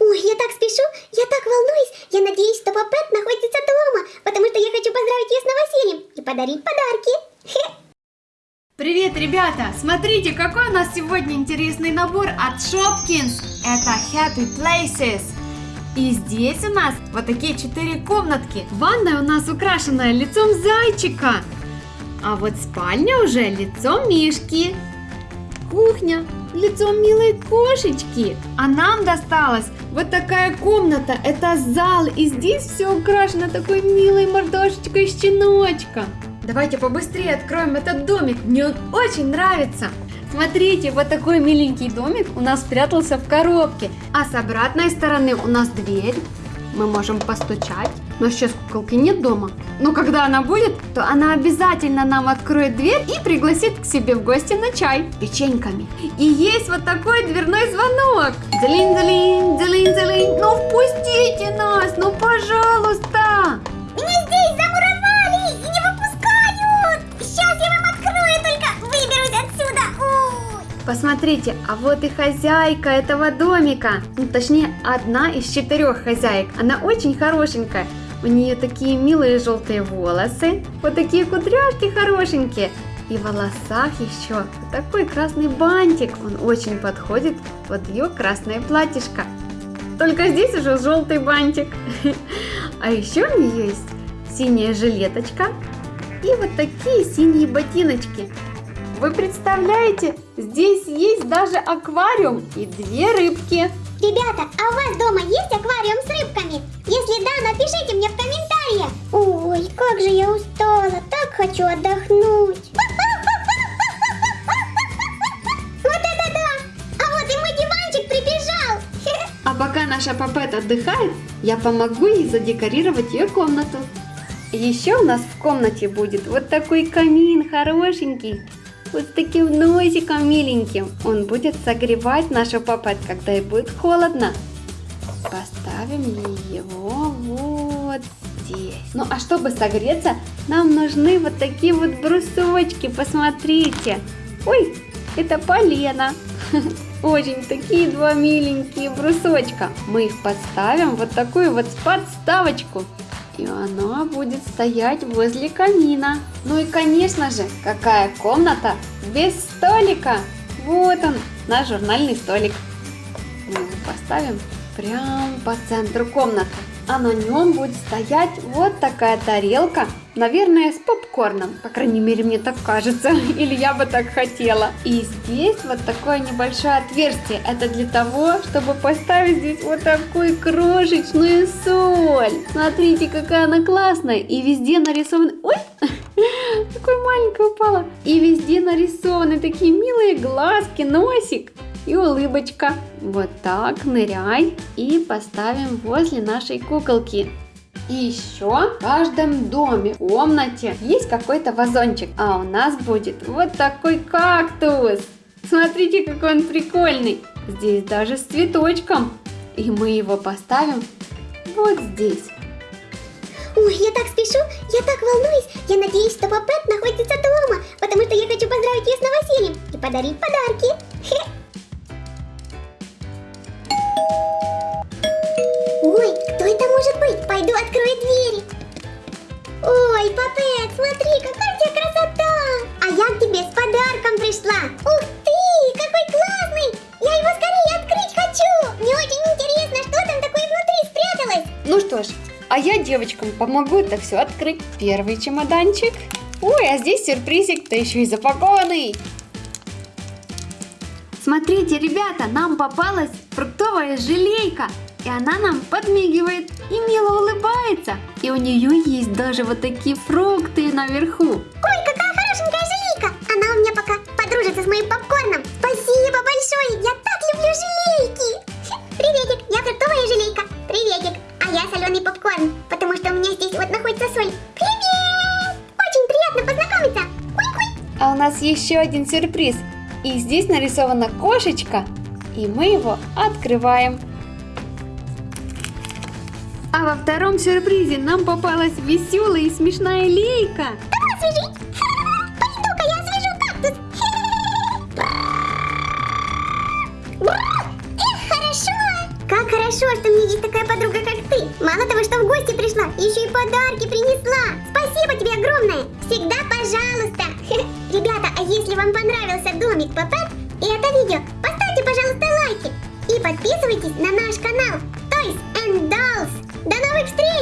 Ой, я так спешу, я так волнуюсь. Я надеюсь, что Папет находится дома, потому что я хочу поздравить ее с новосельем и подарить подарки. Привет, ребята! Смотрите, какой у нас сегодня интересный набор от Shopkins. Это Happy Places. И здесь у нас вот такие четыре комнатки. Ванная у нас украшенная лицом зайчика. А вот спальня уже лицом мишки. Кухня лицом милой кошечки. А нам досталась вот такая комната. Это зал. И здесь все украшено такой милой мордашечкой щеночка. Давайте побыстрее откроем этот домик. Мне он очень нравится. Смотрите, вот такой миленький домик у нас спрятался в коробке. А с обратной стороны у нас дверь. Мы можем постучать. Но сейчас куколки нет дома. Но когда она будет, то она обязательно нам откроет дверь и пригласит к себе в гости на чай печеньками. И есть вот такой дверной звонок. Дзелинь-дзелинь, дзелинь-дзелинь. Ну впустите нас, ну пожалуйста. Меня здесь замуровали и не выпускают. Сейчас я вам открою, только выберусь отсюда. Ой. Посмотрите, а вот и хозяйка этого домика. Ну, точнее, одна из четырех хозяек. Она очень хорошенькая. У нее такие милые желтые волосы, вот такие кудряшки хорошенькие. И в волосах еще такой красный бантик. Он очень подходит под ее красное платьишко. Только здесь уже желтый бантик. А еще у нее есть синяя жилеточка и вот такие синие ботиночки. Вы представляете, здесь есть даже аквариум и две рыбки. Ребята, а у вас дома есть аквариум с рыбками? Если да, напишите мне в комментариях. Ой, как же я устала, так хочу отдохнуть. Вот это да! А вот и мой диванчик прибежал. А пока наша Папет отдыхает, я помогу ей задекорировать ее комнату. Еще у нас в комнате будет вот такой камин хорошенький, вот с таким носиком миленьким. Он будет согревать нашу Папет, когда ей будет холодно. Поставим его вот здесь. Ну а чтобы согреться, нам нужны вот такие вот брусочки, посмотрите. Ой, это полено. Очень такие два миленькие брусочка. Мы их подставим вот такую вот подставочку. И она будет стоять возле камина. Ну и конечно же, какая комната без столика. Вот он, наш журнальный столик. Мы его поставим прямо по центру комнаты. А на нем будет стоять вот такая тарелка, наверное, с попкорном. По крайней мере, мне так кажется. Или я бы так хотела. И здесь вот такое небольшое отверстие. Это для того, чтобы поставить здесь вот такую крошечную соль. Смотрите, какая она классная. И везде нарисованы... Ой! Такой маленькая упала. И везде нарисованы такие милые глазки, носик и улыбочка. Вот так, ныряй и поставим возле нашей куколки. И еще в каждом доме, комнате есть какой-то вазончик, а у нас будет вот такой кактус. Смотрите, какой он прикольный. Здесь даже с цветочком. И мы его поставим вот здесь. Ой, я так спешу, я так волнуюсь. Я надеюсь, что Папет находится дома, потому что я хочу поздравить ее с новосельем и подарить подарки. Папет, смотри, какая у тебя красота! А я к тебе с подарком пришла. Ух ты, какой классный! Я его скорее открыть хочу. Мне очень интересно, что там такое внутри спряталось. Ну что ж, а я девочкам помогу это все открыть. Первый чемоданчик. Ой, а здесь сюрпризик, да еще и запакованный. Смотрите, ребята, нам попалась фруктовая желейка. И она нам подмигивает и мило улыбается. И у нее есть даже вот такие фрукты наверху. Ой, какая хорошенькая желейка. Она у меня пока подружится с моим попкорном. Спасибо большое, я так люблю желейки. Приветик, я фруктовая желейка. Приветик, а я соленый попкорн, потому что у меня здесь вот находится соль. Привет! Очень приятно познакомиться. Ой-ой. А у нас еще один сюрприз. И здесь нарисована кошечка. И мы его открываем. А во втором сюрпризе нам попалась веселая и смешная лейка. Хорошо. Как хорошо что у меня есть такая подруга, как ты. Мало того, что в гости пришла, еще и подарки принесла. Спасибо тебе огромное. Всегда пожалуйста. Ребята, а если вам понравился домик Папет и это видео, поставьте, пожалуйста, лайки. И подписывайтесь на наш канал. До новых встреч.